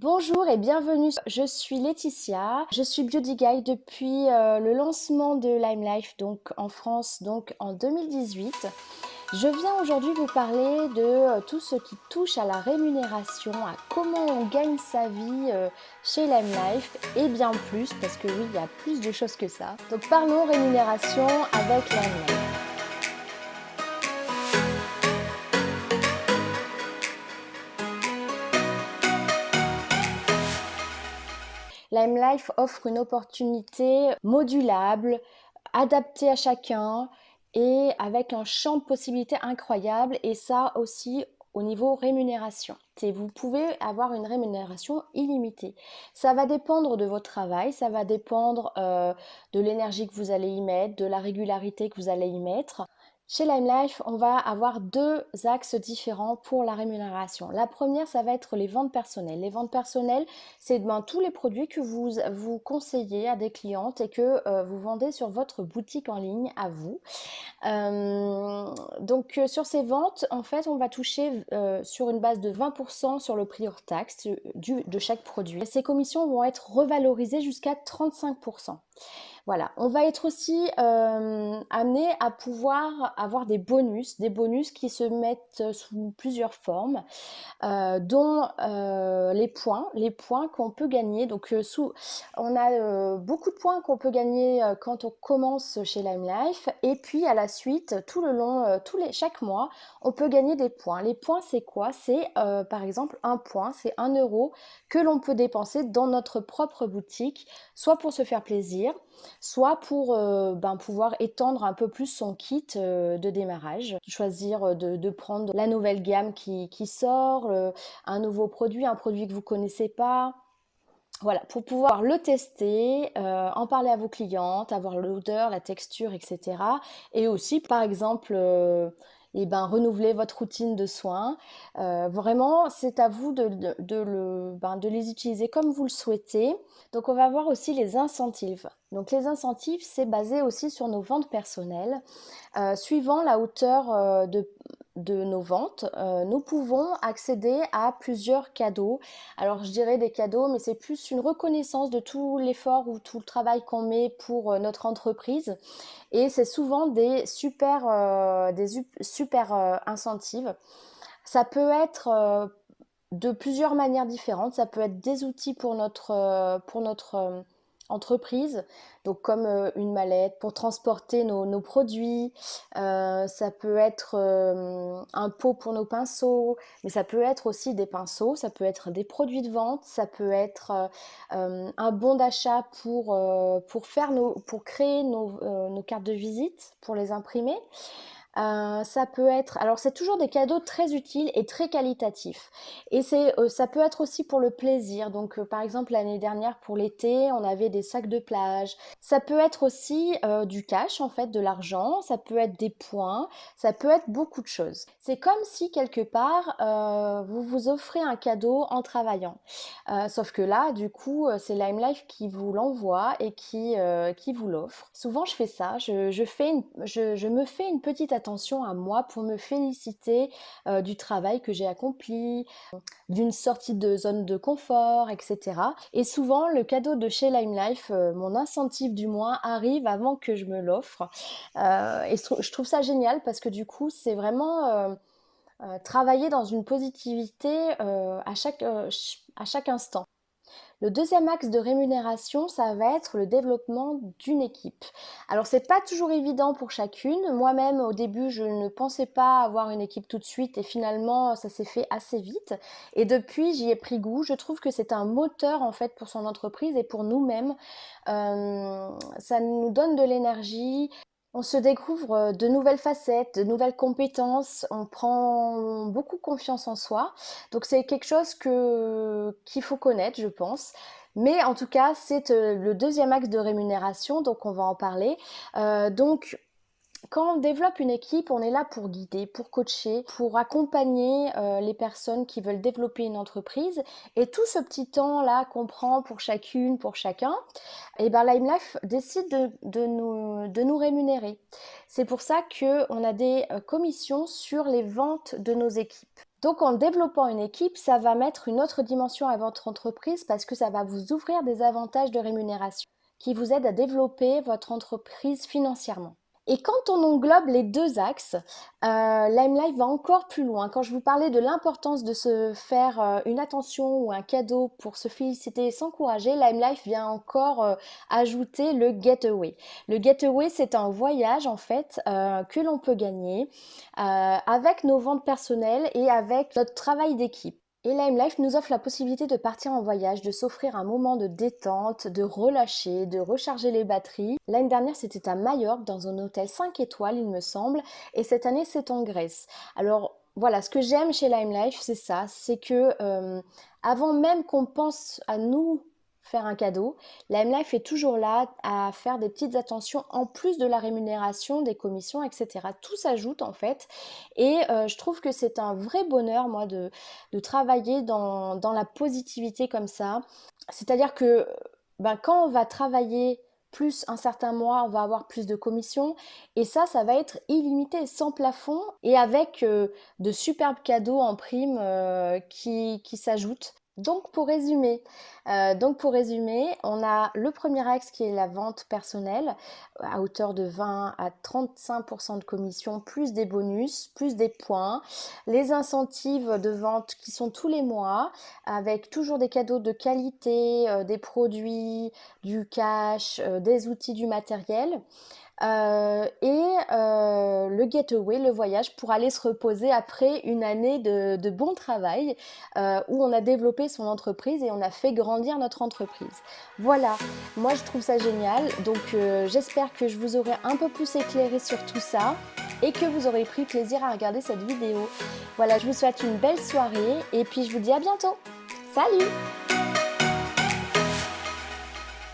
Bonjour et bienvenue, je suis Laetitia, je suis Beauty Guide depuis euh, le lancement de Lime Life donc en France donc en 2018. Je viens aujourd'hui vous parler de euh, tout ce qui touche à la rémunération, à comment on gagne sa vie euh, chez Lime Life et bien plus parce que oui il y a plus de choses que ça. Donc parlons rémunération avec Lime Life. Lime Life offre une opportunité modulable, adaptée à chacun et avec un champ de possibilités incroyable et ça aussi au niveau rémunération. Vous pouvez avoir une rémunération illimitée. Ça va dépendre de votre travail, ça va dépendre euh, de l'énergie que vous allez y mettre, de la régularité que vous allez y mettre. Chez LimeLife, on va avoir deux axes différents pour la rémunération. La première, ça va être les ventes personnelles. Les ventes personnelles, c'est ben, tous les produits que vous, vous conseillez à des clientes et que euh, vous vendez sur votre boutique en ligne à vous. Euh, donc euh, sur ces ventes, en fait, on va toucher sur une base de 20% sur le prix hors taxe de chaque produit. Ces commissions vont être revalorisées jusqu'à 35%. Voilà, on va être aussi euh, amené à pouvoir avoir des bonus, des bonus qui se mettent sous plusieurs formes, euh, dont euh, les points, les points qu'on peut gagner. Donc, on a beaucoup de points qu'on peut gagner quand on commence chez Lime Life, et puis à la suite, tout le long, tous les, chaque mois, on peut gagner des points. Les points, c'est quoi? C'est par exemple un point, c'est un euro que l'on peut dépenser dans notre propre boutique, soit pour se faire plaisir, soit pour euh, ben, pouvoir étendre un peu plus son kit euh, de démarrage, choisir euh, de, prendre la nouvelle gamme qui, sort, un nouveau produit, un produit que vous connaissez pas. Voilà, pour pouvoir le tester, en parler à vos clientes, avoir l'odeur, la texture, etc. Et aussi, par exemple, et ben, renouveler votre routine de soins. Euh, vraiment, c'est à vous de, le, ben, de, les utiliser comme vous le souhaitez. Donc, on va voir aussi les incentives. Donc, les incentives, c'est basé aussi sur nos ventes personnelles. Euh, suivant la hauteur euh, de, de nos ventes, euh, nous pouvons accéder à plusieurs cadeaux. Alors je dirais des cadeaux, mais c'est plus une reconnaissance de tout l'effort ou tout le travail qu'on met pour euh, notre entreprise. Et c'est souvent des super, euh, des super incentives. Ça peut être de plusieurs manières différentes. Ça peut être des outils pour notre, pour notre entreprise, donc comme euh, une mallette pour transporter nos, produits, euh, ça peut être euh, un pot pour nos pinceaux, mais ça peut être aussi des pinceaux, ça peut être des produits de vente, ça peut être un bon d'achat pour, pour, faire nos, pour créer nos, nos cartes de visite, pour les imprimer. Euh, ça peut être, alors c'est toujours des cadeaux très utiles et très qualitatifs. Et c'est, euh, ça peut être aussi pour le plaisir. Donc, euh, par exemple, l'année dernière pour l'été, on avait des sacs de plage. Ça peut être aussi du cash, en fait, de l'argent. Ça peut être des points. Ça peut être beaucoup de choses. C'est comme si quelque part vous vous offrez un cadeau en travaillant. sauf que là, du coup, c'est Lime Life qui vous l'envoie et qui, qui vous l'offre. Souvent, je fais ça. Je, je fais une, je, je me fais une petite attention à moi pour me féliciter euh, du travail que j'ai accompli, d'une sortie de zone de confort, etc. Et souvent, le cadeau de chez Lime Life, euh, mon incentive du mois, arrive avant que je me l'offre. Euh, et je trouve ça génial parce que du coup, c'est vraiment... travailler dans une positivité à, chaque, à chaque instant. Le deuxième axe de rémunération, ça va être le développement d'une équipe. Alors c'est pas toujours évident pour chacune. Moi-même au début, je ne pensais pas avoir une équipe tout de suite et finalement ça s'est fait assez vite. Et depuis, j'y ai pris goût. Je trouve que c'est un moteur en fait pour son entreprise et pour nous-mêmes. Euh, ça nous donne de l'énergie, on se découvre euh, de nouvelles facettes, de nouvelles compétences, on prend beaucoup confiance en soi. Donc c'est quelque chose qu'il faut connaître, je pense. Mais en tout cas, c'est euh, le deuxième axe de rémunération, donc on va en parler. Euh, donc quand on développe une équipe, on est là pour guider, pour coacher, pour accompagner euh, les personnes qui veulent développer une entreprise. Et tout ce petit temps-là qu'on prend pour chacune, pour chacun, et eh ben LimeLife décide de, nous, de nous rémunérer. C'est pour ça qu'on a des euh, commissions sur les ventes de nos équipes. Donc en développant une équipe, ça va mettre une autre dimension à votre entreprise parce que ça va vous ouvrir des avantages de rémunération qui vous aident à développer votre entreprise financièrement. Et quand on englobe les deux axes, euh, LimeLife va encore plus loin. Quand je vous parlais de l'importance de se faire euh, une attention ou un cadeau pour se féliciter et s'encourager, LimeLife vient encore euh, ajouter le getaway. Le getaway, c'est un voyage en fait que l'on peut gagner avec nos ventes personnelles et avec notre travail d'équipe. Et Lime Life nous offre la possibilité de partir en voyage, de s'offrir un moment de détente, de relâcher, de recharger les batteries. L'année dernière, c'était à Majorque, dans un hôtel 5 étoiles, il me semble, et cette année, c'est en Grèce. Alors, voilà, ce que j'aime chez Lime Life, c'est ça, c'est que euh, avant même qu'on pense à nous faire un cadeau. La M-Life est toujours là à faire des petites attentions en plus de la rémunération, des commissions, etc. Tout s'ajoute en fait. Et euh, je trouve que c'est un vrai bonheur, moi, de, travailler dans, la positivité comme ça. C'est-à-dire que ben, quand on va travailler plus un certain mois, on va avoir plus de commissions. Et ça, ça va être illimité, sans plafond et avec euh, de superbes cadeaux en prime euh, qui s'ajoutent. Donc pour résumer, euh, donc pour résumer, on a le premier axe qui est la vente personnelle à hauteur de 20 à 35% de commission, plus des bonus, plus des points, les incentives de vente qui sont tous les mois avec toujours des cadeaux de qualité, euh, des produits, du cash, euh, des outils, du matériel. Et euh, le getaway, le voyage pour aller se reposer après une année de, bon travail euh, où on a développé son entreprise et on a fait grandir notre entreprise. Voilà, moi je trouve ça génial, donc j'espère que je vous aurai un peu plus éclairé sur tout ça et que vous aurez pris plaisir à regarder cette vidéo. Voilà, je vous souhaite une belle soirée et puis je vous dis à bientôt. Salut